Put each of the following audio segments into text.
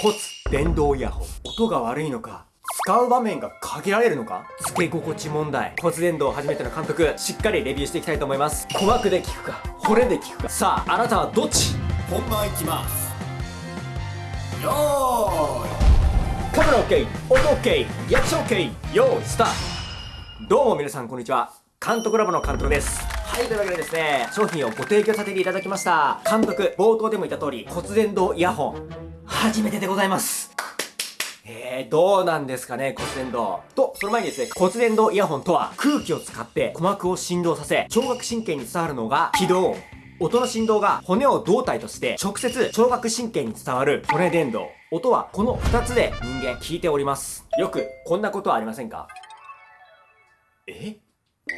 骨電動イヤホン。音が悪いのか使う場面が限られるのか？付け心地問題。骨伝導初めての監督しっかりレビューしていきたいと思います。鼓膜で聞くか骨で聞くか。さああなたはどっち？本番いきます。よーい。カメラ OK 音 OK リアクション OK よーいスタート。どうも皆さんこんにちは。監督ラボの監督です。はい、というわけでですね、商品をご提供させていただきました。監督、冒頭でも言った通り、骨伝導イヤホン、初めてでございます。えー、どうなんですかね、骨伝導。と、その前にですね、骨伝導イヤホンとは、空気を使って鼓膜を振動させ、聴覚神経に伝わるのが、気動。音の振動が骨を胴体として直接聴覚神経に伝わる骨伝導。音はこの2つで人間聞いております。よくこんなことはありませんか？え？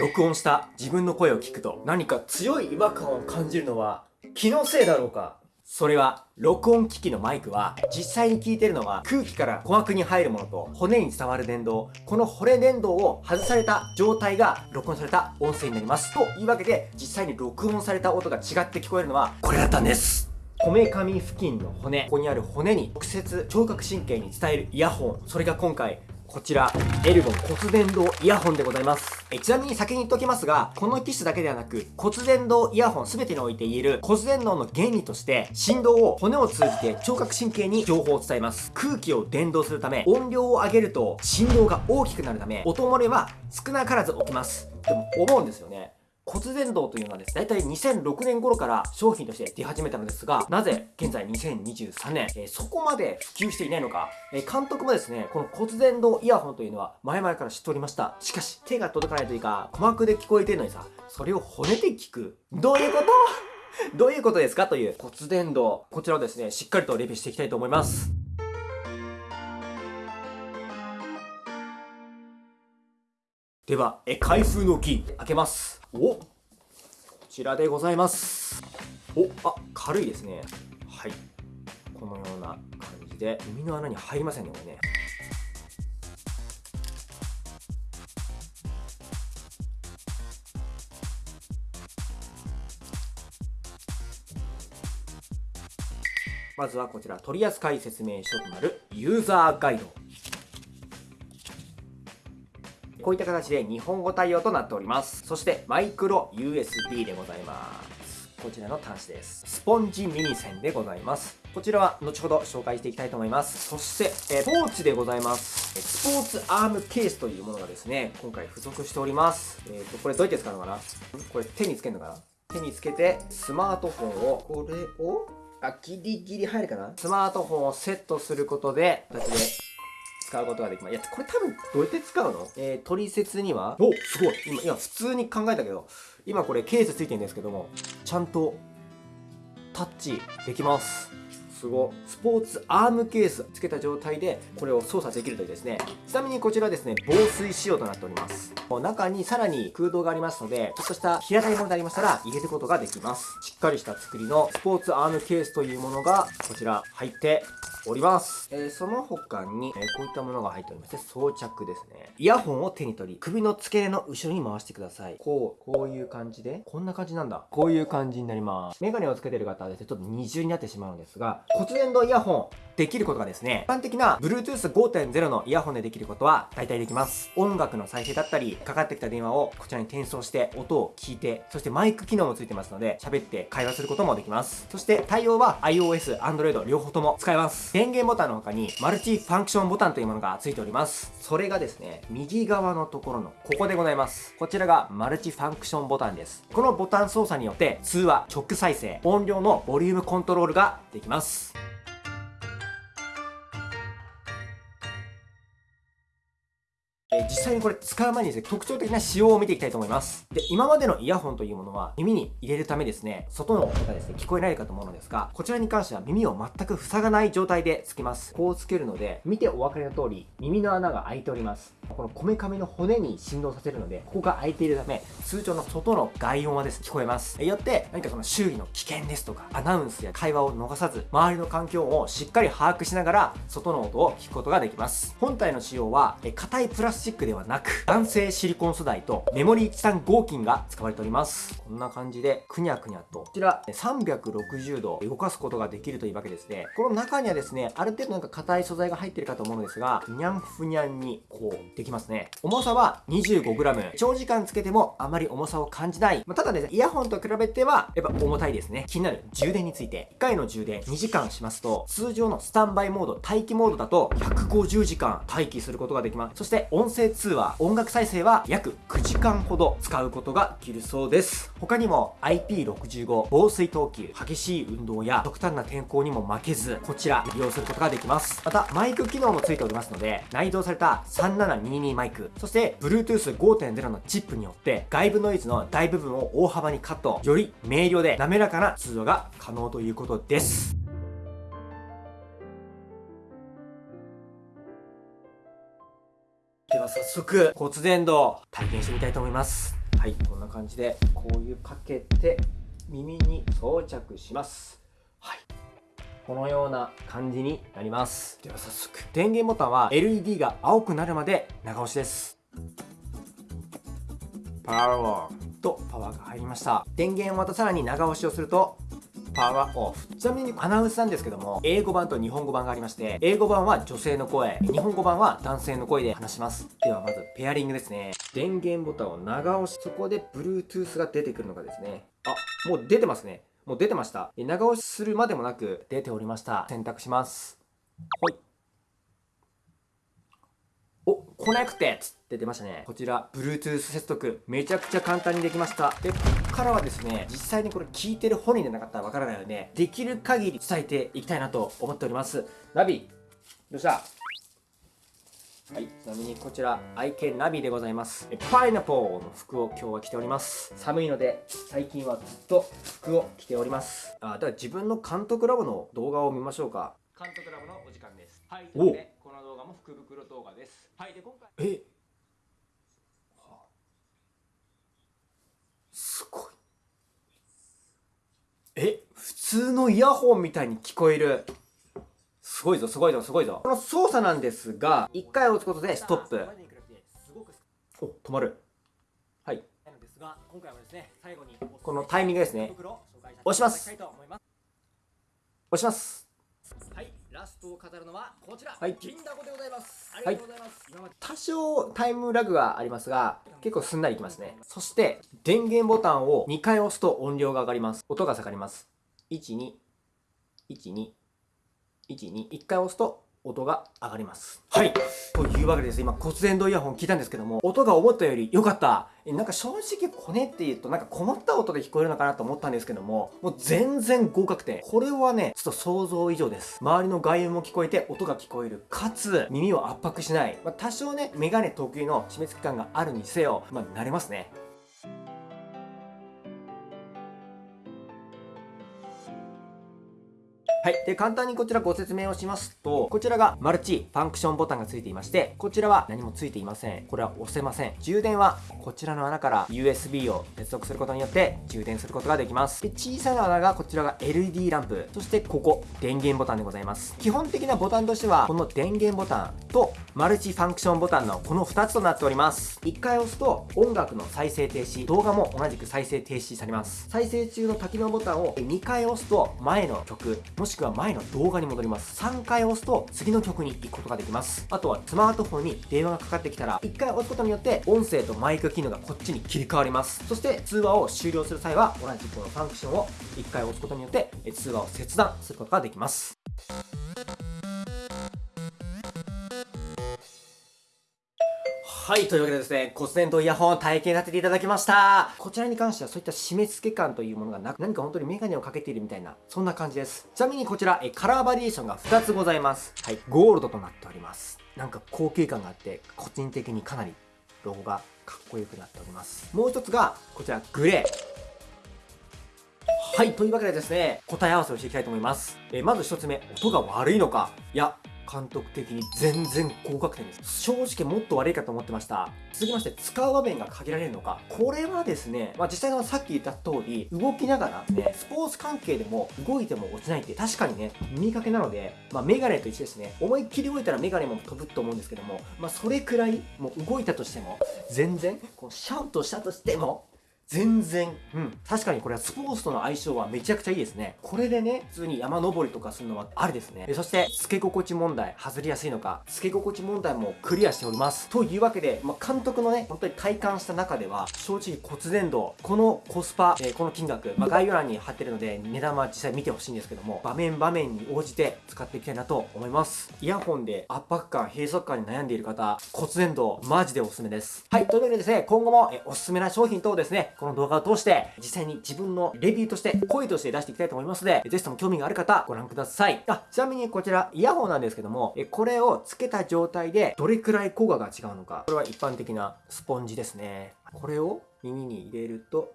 録音した自分の声を聞くと何か強い違和感を感じるのは気のせいだろうか？それは、録音機器のマイクは、実際に聞いてるのは空気から鼓膜に入るものと骨に伝わる電動、この骨電動を外された状態が録音された音声になります。というわけで、実際に録音された音が違って聞こえるのは、これだったんです。こめかみ付近の骨、ここにある骨に直接聴覚神経に伝えるイヤホン、それが今回こちら、エルゴン骨伝導イヤホンでございます。えちなみに先に言っておきますが、この機種だけではなく、骨伝導イヤホン全てにおいて言える骨伝導の原理として、振動を骨を通じて聴覚神経に情報を伝えます。空気を伝導するため、音量を上げると振動が大きくなるため、音漏れは少なからず起きます。でも思うんですよね。骨伝導というのはですね、だいたい2006年頃から商品として出始めたのですが、なぜ現在2023年、えー、そこまで普及していないのか、えー、監督もですね、この骨伝導イヤホンというのは前々から知っておりました。しかし、手が届かないというか、鼓膜で聞こえてるのにさ、それを骨で聞く。どういうこと？どういうことですか？という骨伝導。こちらをですね、しっかりとレビューしていきたいと思います。では、え、開封のキー、開けます。おこちらでございます。おあ軽いですね。はい。このような感じで耳の穴に入りませんねこれね。まずはこちら取扱説明書となるユーザーガイド。こういった形で日本語対応となっております。そしてマイクロ USB でございます。こちらの端子です。スポンジミニ線でございます。こちらは後ほど紹介していきたいと思います。そして、えポーチでございます。スポーツアームケースというものがですね、今回付属しております。えっ、ー、と、これどうやって使うのかな？これ手につけるのかな？手につけて、スマートフォンを、これを、あ、ギリギリ入るかな？スマートフォンをセットすることで、形で使うことができます。いや、これ多分どうやって使うの？えー、取説には、おすごい。今、今普通に考えたけど、今これケースついてるんですけども、ちゃんとタッチできます。すごスポーツアームケースつけた状態でこれを操作できるというですね。ちなみにこちらですね防水仕様となっております。中にさらに空洞がありますのでちょっとした平たいものでありましたら入れることができます。しっかりした作りのスポーツアームケースというものがこちら入っております。えー、その他に、えー、こういったものが入っておりまして、装着ですね。イヤホンを手に取り、首の付け根の後ろに回してください。こう、こういう感じで、こんな感じなんだ。こういう感じになります。メガネをつけてる方はですね、ちょっと二重になってしまうんですが、骨伝導イヤホン、できることがですね、一般的な Bluetooth 5.0のイヤホンでできることは大体できます。音楽の再生だったり、かかってきた電話をこちらに転送して音を聞いて、そしてマイク機能もついてますので、喋って会話することもできます。そして対応は iOS、Android 両方とも使えます。電源ボタンの他にマルチファンクションボタンというものが付いております。それがですね、右側のところのここでございます。こちらがマルチファンクションボタンです。このボタン操作によって通話、直再生、音量のボリュームコントロールができます。え実際にこれ使う前にですね、特徴的な仕様を見ていきたいと思います。で、今までのイヤホンというものは耳に入れるためですね、外の音がですね、聞こえないかと思うのですが、こちらに関しては耳を全く塞がない状態でつけます。こうつけるので、見てお分かりの通り、耳の穴が開いております。このこめかみの骨に振動させるので、ここが開いているため、通常の外の外音はですね、聞こえます。よって、何かその周囲の危険ですとか、アナウンスや会話を逃さず、周りの環境をしっかり把握しながら、外の音を聞くことができます。本体の仕様は、硬いプラスチックではなく、男性シリコン素材とメモリーチタン合金が使われております。こんな感じで、くにゃくにゃと、こちら360度動かすことができるというわけですね。この中にはですね、ある程度なんか硬い素材が入ってるかと思うのですが、にゃんふにゃんに、こう、できますね。重さは 25g。長時間つけてもあまり重さを感じない。まあ、ただですね、イヤホンと比べては、やっぱ重たいですね。気になる充電について。1回の充電2時間しますと、通常のスタンバイモード、待機モードだと、150時間待機することができます。そして、音音声通話、音楽再生は約9時間ほど使うことができるそうです。他にも IP65 防水等級、激しい運動や極端な天候にも負けず、こちら利用することができます。また、マイク機能もついておりますので、内蔵された3722マイク、そして Bluetooth 5.0のチップによって外部ノイズの大部分を大幅にカット、より明瞭で滑らかな通話が可能ということです。では早速骨伝導体験してみたいと思います。はいこんな感じでこういうかけて耳に装着します。はい。このような感じになります。では早速電源ボタンは LED が青くなるまで長押しです。パワーとパワーが入りました。電源をまたさらに長押しをするとパワーオフ。ちなみにアナウンスなんですけども、英語版と日本語版がありまして、英語版は女性の声、日本語版は男性の声で話します。ではまず、ペアリングですね。電源ボタンを長押し、そこで Bluetooth が出てくるのがですね。あ、もう出てますね。もう出てました。長押しするまでもなく出ておりました。選択します。ほい。お、コネクテッって出ましたね。こちら、Bluetooth 接続、めちゃくちゃ簡単にできました。で、ここからはですね、実際にこれ聞いてる本人でなかったらわからないので、できる限り伝えていきたいなと思っております。ナビ、どうした？はい、ちなみにこちら、愛犬ナビでございます。パイナポーの服を今日は着ております。寒いので、最近はずっと服を着ております。あ、では自分の監督ラボの動画を見ましょうか。監督ラボのお時間です。はい、というで、この動画も福袋動画です。はい、で、今回。え？すごい。え、普通のイヤホンみたいに聞こえる。すごいぞ、すごいぞ、すごいぞ。この操作なんですが、一回押すことでストップ。お、止まる。はい。このタイミングですね。押します。押します。ラストを飾るのはこちら、はい、金だこでございます。ありがとうございます、はい、多少タイムラグがありますが結構すんなりいきますね。そして電源ボタンを2回押すと音量が上がります。音が下がります。1212 12 1回押すと音が上がります。はい。というわけでです、今骨伝導イヤホン聞いたんですけども、音が思ったより良かった。なんか正直コネって言うとなんか困った音で聞こえるのかなと思ったんですけども、もう全然合格点。これはね、ちょっと想像以上です。周りの外音も聞こえて音が聞こえる。かつ、耳を圧迫しない。まあ、多少ね、メガネ特有の締め付け感があるにせよ、まあ、慣れますね。はい。で、簡単にこちらご説明をしますと、こちらがマルチファンクションボタンがついていまして、こちらは何もついていません。これは押せません。充電はこちらの穴から USB を接続することによって充電することができます。で、小さな穴がこちらが LED ランプ。そしてここ、電源ボタンでございます。基本的なボタンとしては、この電源ボタンとマルチファンクションボタンのこの2つとなっております。1回押すと音楽の再生停止、動画も同じく再生停止されます。再生中の多機能ボタンを2回押すと前の曲、もしくは前の動画に戻ります。3回押すと次の曲に行くことができます。あとはスマートフォンに電話がかかってきたら、1回押すことによって音声とマイク機能がこっちに切り替わります。そして通話を終了する際は、同じこのファンクションを1回押すことによって通話を切断することができます。はい、というわけでですね、骨伝導イヤホン体験させていただきました。こちらに関してはそういった締め付け感というものがなく、何か本当にメガネをかけているみたいな、そんな感じです。ちなみにこちら、えカラーバリエーションが2つございます。はい、ゴールドとなっております。なんか高級感があって、個人的にかなりロゴがかっこよくなっております。もう一つが、こちら、グレー。はい、というわけでですね、答え合わせをしていきたいと思います。えまず一つ目、音が悪いのかいや、監督的に全然合格点です。正直もっと悪いかと思ってました。続きまして使う場面が限られるのか。これはですね、まあ、実際のさっき言った通り動きながらねスポーツ関係でも動いても落ちないって確かにね見かけなので、まあ、メガネと一緒ですね。思いっきり動いたらメガネも飛ぶと思うんですけども、まあ、それくらいもう動いたとしても全然こうシャウトしたとしても全然、うん。確かにこれはスポーツとの相性はめちゃくちゃいいですね。これでね、普通に山登りとかするのはありですね。そして、付け心地問題、外れやすいのか、付け心地問題もクリアしております。というわけで、まあ、監督のね、本当に体感した中では、正直骨伝導、このコスパ、えー、この金額、まあ、概要欄に貼ってるので、値段は実際見てほしいんですけども、場面場面に応じて使っていきたいなと思います。イヤホンで圧迫感、閉塞感に悩んでいる方、骨伝導、マジでおすすめです。はい、というわけでですね、今後も、えおすすめな商品等をですね、この動画を通して、実際に自分のレビューとして、声として出していきたいと思いますので、ぜひとも興味がある方、ご覧ください。あ、ちなみにこちら、イヤホンなんですけども、えこれをつけた状態で、どれくらい効果が違うのか。これは一般的なスポンジですね。これを耳に入れると、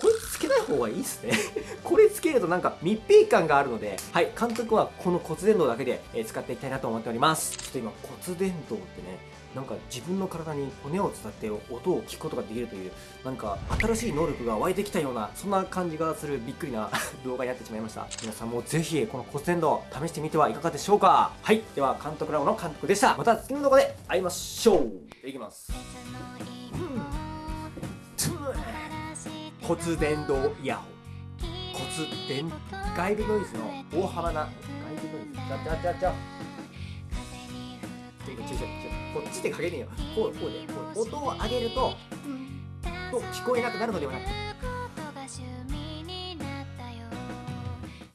これつけない方がいいっすね これつけるとなんか密閉感があるので、はい、監督はこの骨伝導だけで、使っていきたいなと思っております。ちょっと今骨伝導ってね、なんか自分の体に骨を伝って音を聞くことができるというなんか新しい能力が湧いてきたようなそんな感じがするびっくりな 動画になってしまいました。皆さんもぜひこの骨伝導試してみてはいかがでしょうか。はい。では監督ラボの監督でした。また次の動画で会いましょう。いきます。骨伝導イヤホン。骨伝外部ノイズの大幅な外部ノイズ。ちゃちゃちゃちゃ。ちょちょちょこっちでかけねえよこうこうでこう音を上げるとと聞こえなくなるのではなく